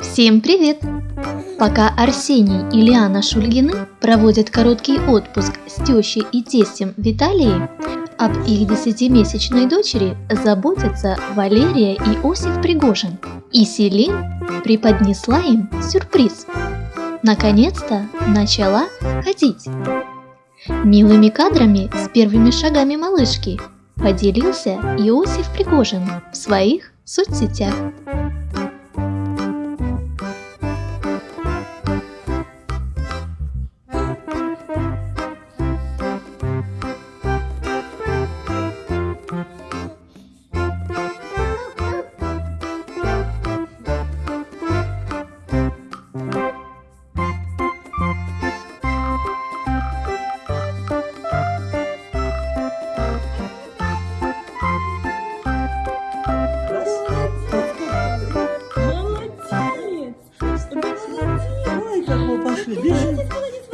Всем привет! Пока Арсений и Лиана Шульгины проводят короткий отпуск с тещей и тестем в Италии, об их десятимесячной дочери заботятся Валерия и Осип Пригожин. И Селин преподнесла им сюрприз. Наконец-то начала ходить. Милыми кадрами с первыми шагами малышки поделился Иосиф Пригожин в своих соцсетях. Пошли. Бежим.